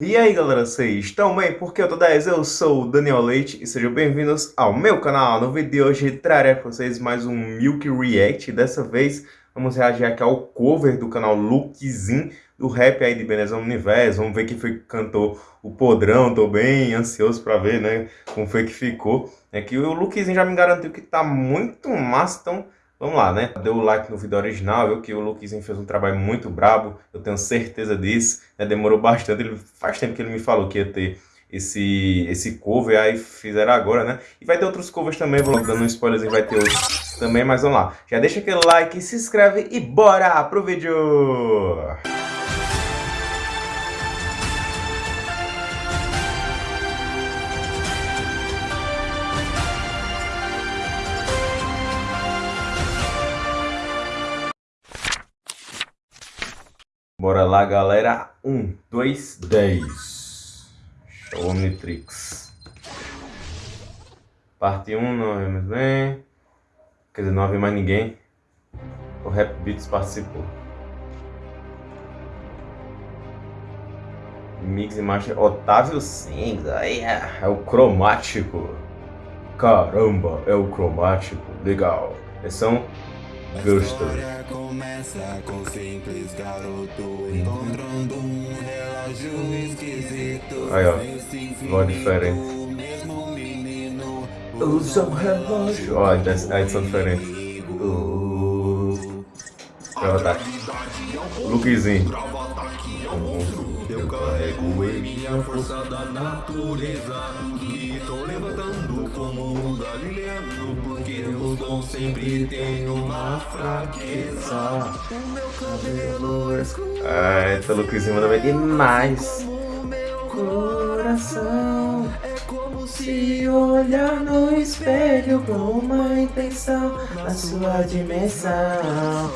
E aí galera, vocês estão bem? Porque eu tô 10, eu sou o Daniel Leite e sejam bem-vindos ao meu canal. No vídeo de hoje trarei para vocês mais um Milk React. Dessa vez vamos reagir aqui ao cover do canal Lookzin, do rap aí de Beleza Universo. Vamos ver quem foi que cantou o podrão, tô bem ansioso para ver, né, como foi que ficou. É que o Lookzin já me garantiu que tá muito massa, então... Vamos lá, né? Deu o like no vídeo original, eu que o Luquezinho fez um trabalho muito brabo, eu tenho certeza disso, né? Demorou bastante, ele, faz tempo que ele me falou que ia ter esse, esse cover, aí fizeram agora, né? E vai ter outros covers também, vou dando um spoilerzinho, vai ter outros também, mas vamos lá. Já deixa aquele like, se inscreve e bora pro vídeo! Bora lá, galera. 1, 2, 10. Show Omnitrix. Parte 1, não vemos bem. Quer dizer, não havia mais ninguém. O Rap Beats participou. Mix e Master Otávio Sings. Aí é, é o cromático. Caramba, é o cromático. Legal. Eles são Gostei. começa com simples garoto encontrando um relógio esquisito. Aí, ó. Voz diferente. Usa um relógio. Ó, a edição diferente. Uh. Deixa eu Lookzinho. Eu carrego em minha força da natureza tô levantando como um galileano Porque dons sempre tem uma fraqueza. O meu cabelo é escuro. Ah, essa Luquezinha manda bem demais. Coração É como se olhar no espelho Com uma intenção na sua dimensão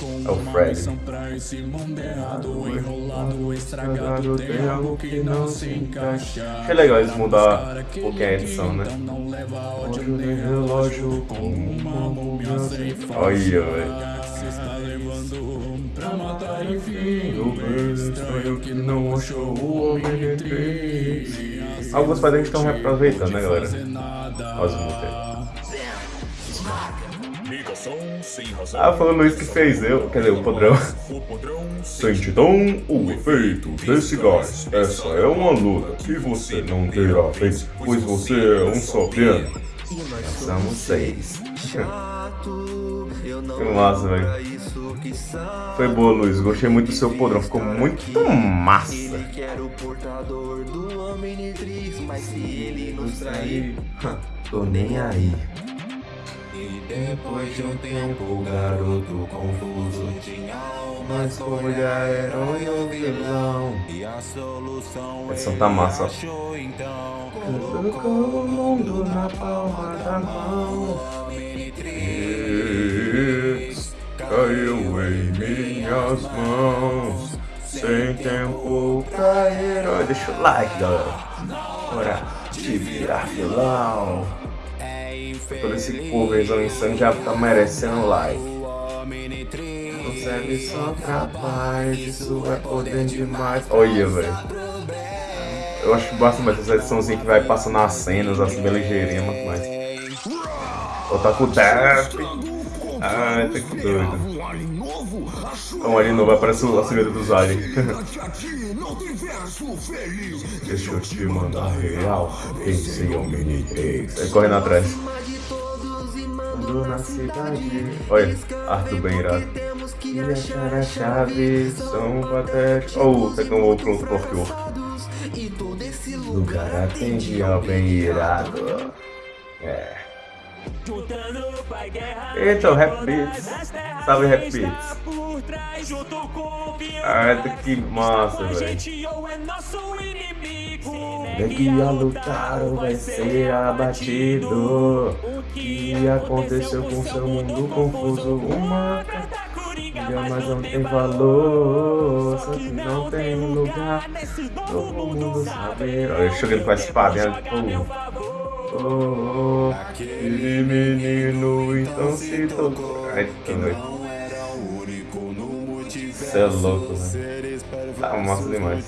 é o Fred. pra esse mundo errado, enrolado, estragado, tem algo que não se encaixa. Achei legal eles mudar um pouquinho a edição, né? Então não leva ódio nem relógio como uma múmia sem Olha, velho. Pra matar enfim o bem estranho que não achou o homem estão reaproveitando, né galera? Os músicas. Ah, foi o Luiz que fez eu, quer dizer, o padrão. Sentidão, o efeito desse gás. Essa é uma luta que você não terá vez, pois você é um só piano. Nós somos seis. que massa, velho. Foi boa, Luiz. Gostei muito do seu podrão. Ficou muito massa. Tô nem aí. E depois de um tempo o garoto confuso tinha uma escolha, herói ou vilão. E a solução Essa tá massa. achou então Colocou o mundo na palma da mão. Omnitrix caiu em minhas mãos. Sem tempo pra herói Deixa o like galera. Hora de virar vilão Todo esse coverzão insano já tá merecendo like. Não serve só capaz, isso é poder demais. Olha, velho. Eu acho bastante essa ediçãozinha que vai passando as cenas, assim, bem ligeirinha, mas... Ó, tá com o Death. Ai, tá que doido. É um alien novo, aparece a segunda dos aliens. Deixa eu te mandar real. Pensei ao mini Aí correndo atrás na cidade. Olha, Arthur bem irado. E achar a chave, são patéticos. Oh, pegou um outro outro Lugar atende ao bem irado. É. Eita, o Rap Beats. Salve Rap Beats. Ah, que massa, velho. Daqui a lutar ou vai ser abatido. O que aconteceu com seu mundo confuso? Uma mas não tem valor, só que não tem lugar. Todo mundo sabe. Olha, eu chegando com a espada, né? Oh, oh, aquele menino então se tocou. Ai, que noite. Você é louco, né? Tá massa demais.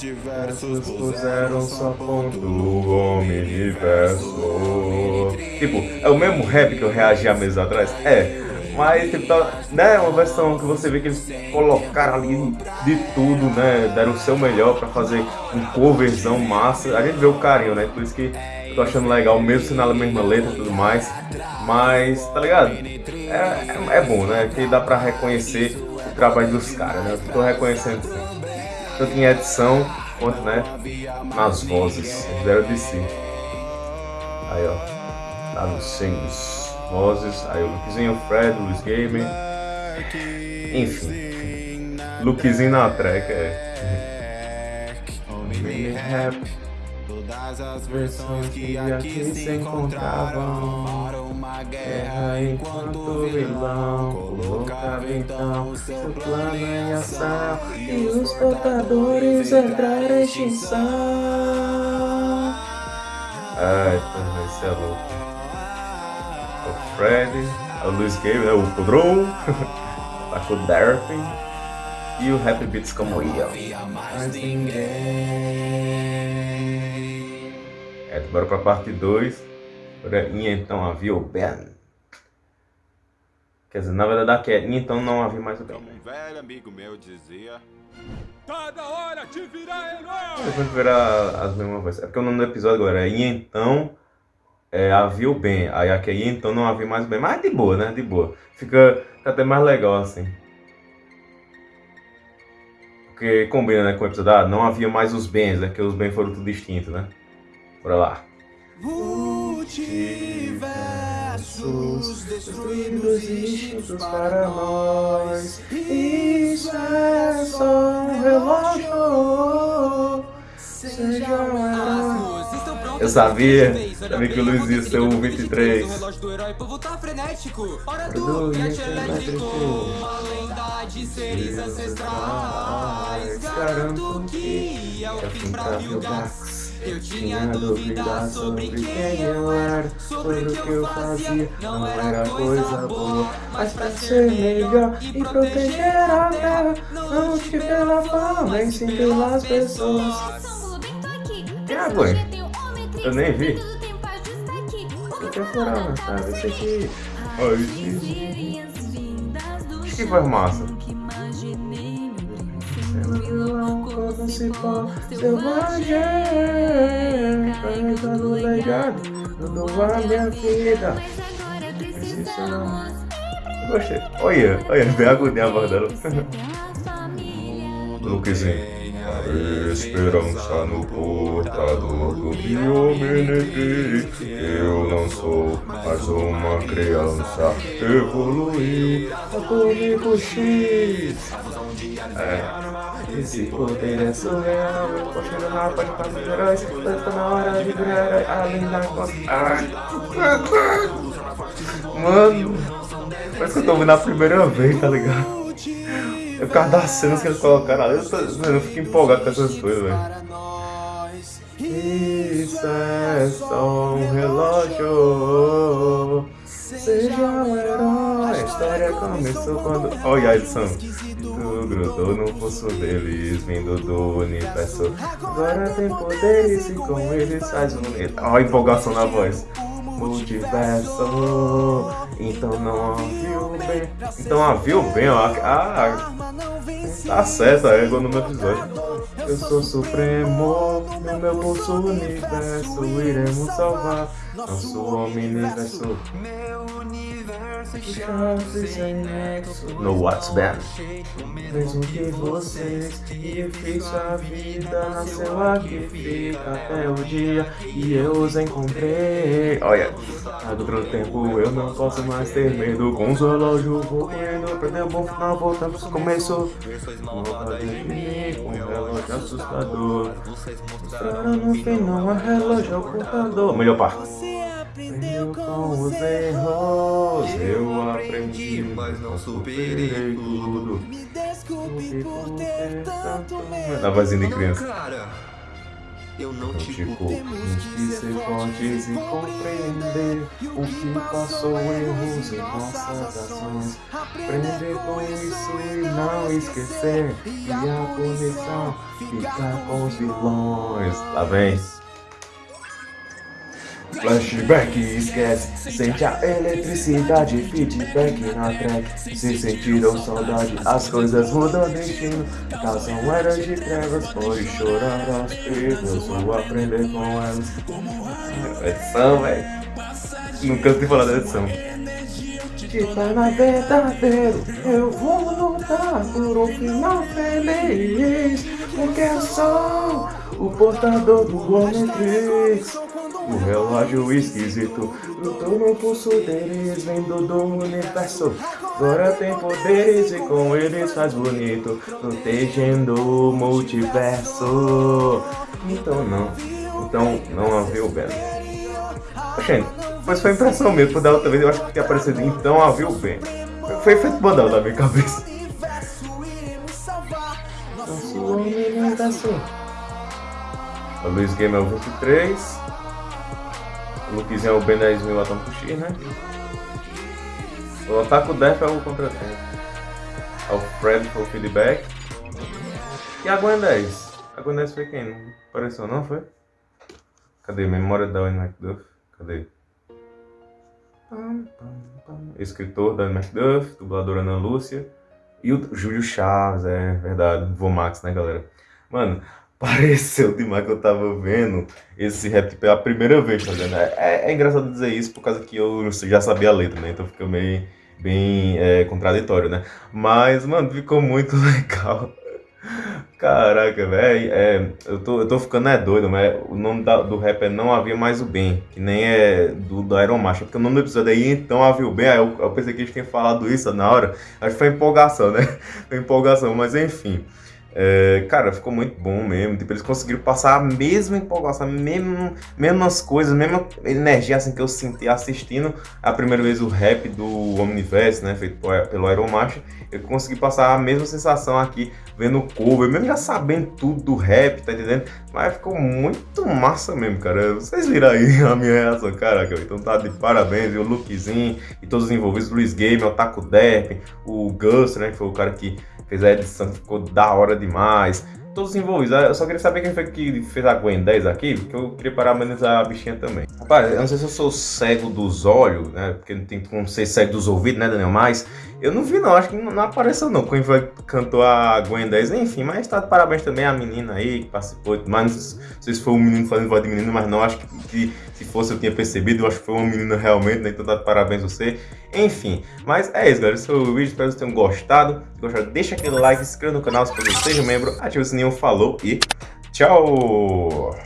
Diversos puseram só ponto o universo. Tipo, é o mesmo rap que eu reagi há meses atrás? É. Mas, tipo, tá, né, uma versão que você vê que eles colocaram ali de tudo, né? Deram o seu melhor pra fazer um coverzão massa. A gente vê o carinho, né? Por isso que eu tô achando legal, mesmo sendo a mesma letra e tudo mais. Mas, tá ligado? É, é, é bom, né? Que dá pra reconhecer o trabalho dos caras, né? Eu tô reconhecendo. Tanto em edição quanto, né? Nas vozes. Deram de si. Aí, ó. Lá nos singos vozes, aí o Lukezinho, o Fred, o Luiz Gamer, enfim, Lukezinho na track, é. Rap, todas as versões que aqui se encontravam guerra enquanto o vilão colocava então seu plano em ação e os portadores entraram em extinção. Ai, então esse é louco o Fred, o Luiz Gabe, né, o Podron, tá o Darpin e o Happy Beats como Ian. Mas ninguém. É, bora pra parte 2. Agora, e então havia o Ben. Quer dizer, na verdade aqui é, e então não havia mais o Ben. Como um velho amigo meu dizia. Tá da hora de virar herói! Depois virar as mesmas vezes. É porque o nome do episódio agora é E então é, havia o bem. Aí aqui então não havia mais o bem. Mas de boa, né? De boa. Fica, fica até mais legal assim. Porque combina né, com o episódio, ah, não havia mais os bens, né? Que os bens foram tudo distintos, né? Bora lá. Multiversos destruídos e para nós. Isso é só um relógio. Seja um eu sabia. Sabia que o Luiz ia ser o 23. O relógio do herói, povo tá frenético. Hora do jet elétrico. Uma lenda de seres ancestrais. Garanto que é o fim pra Vilgax. Eu tinha dúvidas sobre quem eu era, sobre o que eu fazia, não era coisa boa. Mas pra ser melhor e proteger a terra, não te pela fama, e sim pelas pessoas. Que água? Eu nem vi. Eu procurava, sabe? Esse aqui. Ai, Acho que foi massa. Principal, selvagem, carregando o legado, mudou a minha vida. Gostei. Olha, olha, bem agonia a voz dela. Lukezinho. Esperança no portador do Biomenete Eu não sou mais uma criança Evoluí Atômico X. É. Esse poder é surreal. Eu vou chegar paz para os heróis Está na hora de virar Além da costa. Mano Parece que eu tô ouvindo a primeira vez, tá ligado? É por causa das cenas que eles colocaram ali, eu, tô, eu fico empolgado com essas coisas, velho. Isso é só um relógio. Seja um herói. A história começou quando. Olha a edição. Tu grudou no pulso deles, vindo do universo. Agora tem poderes e com eles faz um. Olha a empolgação na voz multiverso. Então não havia o bem. Então havia o bem, ó. Ah, tá certo, é igual no meu episódio. Eu sou supremo, no meu pulso universo, iremos salvar No What's Bad. Mesmo que vocês e fiz sua vida nasceu aqui, fica até o dia e eu os encontrei. Olha, a outro tempo eu não posso mais ter medo. Com os relógios vou correndo, perdeu o bom final, voltamos pro começo. Nova de mim, com um relógio assustador. Mostrando no fim, não é relógio, é o computador. Melhor parte aprendeu com os erros. Eu aprendi, mas não superei tudo. Me desculpe por ter tanto medo. Na vozinha de criança. Eu não te Tipo, culpemos que ser fortes e compreender o que passou, erros em nossas ações. Aprender com isso e não esquecer. E a punição ficar com os vilões. Lá vem. Flashback, esquece, sente a eletricidade, feedback na track. Se sentiram saudade, as coisas mudam destino. Causam eras de trevas, pode chorar aos perigos ou aprender com elas. Edição, velho. Nunca sei falar da edição. Tipo, na verdadeiro, eu vou lutar por um final feliz. Porque eu sou o portador do Omnitrix. O relógio esquisito lutou pulso deles, vindo do universo. Agora tem poderes e com eles faz bonito, protegendo o multiverso. Então não, então não havia o Ben. Gente, mas foi impressão mesmo, da outra vez eu acho que tinha aparecido então havia o Ben. Foi feito bandão na minha cabeça. Nosso homem não assim. O Luiz Game é o 23. O Luquezinho é o Ben 10 mil pro X, né? O Otaku Def é o contratempo. É o Fred foi o feedback. E a Gwen 10? A Gwen 10 foi quem? Não apareceu não, foi? Cadê? Memória da Wayne McDuff? Cadê? Escritor da McDuff, dubladora Ana Lúcia. E o Júlio Chaves, é verdade. Vomax, né, galera? Mano, pareceu demais que eu tava vendo esse rap pela primeira vez, tá vendo? É, é, engraçado dizer isso por causa que eu já sabia a letra, né? Então fica meio bem é, contraditório, né? Mas, mano, ficou muito legal. Caraca, velho, é, eu, tô, eu tô ficando é doido, mas o nome da, do rap é Não Havia Mais o Bem, que nem é do, do Iron Macho, porque o nome do episódio aí Então Havia o Bem, aí eu, eu pensei que eles tinham falado isso na hora, acho que foi empolgação, né? Foi empolgação, mas enfim. É, cara, ficou muito bom mesmo. Tipo, eles conseguiram passar a mesma empolgação, mesmo, mesmas coisas, mesma energia assim, que eu senti assistindo a primeira vez o rap do Omniverse, né? Feito pelo Iron Macho. Eu consegui passar a mesma sensação aqui vendo o cover, mesmo já sabendo tudo do rap, tá entendendo? Mas ficou muito massa mesmo, cara. Vocês viram aí a minha reação, caraca. Então tá de parabéns, o Lukezinho e todos os envolvidos, Luiz Game, o Taco Depp, o Gus, né? Que foi o cara que fez a edição, ficou da hora demais. Todos envolvidos. Eu só queria saber quem foi que fez a Gwen 10 aqui, porque eu queria parabenizar a bichinha também. Rapaz, eu não sei se eu sou cego dos olhos, né? Porque não tem como ser cego dos ouvidos, né, Daniel? Mas eu não vi não, acho que não, apareceu não. Quem foi cantou a Gwen 10, enfim, mas tá de parabéns também à menina aí que participou. Mas não sei se foi um menino fazendo voz de menino, mas não, acho que, que se fosse eu tinha percebido, eu acho que foi uma menina realmente, né? Então tá de parabéns a você. Enfim, mas é isso, galera. Esse foi o vídeo, espero que vocês tenham gostado. Se gostaram, deixa aquele like, se inscreva no canal se você seja membro, ative o sininho, falou e tchau!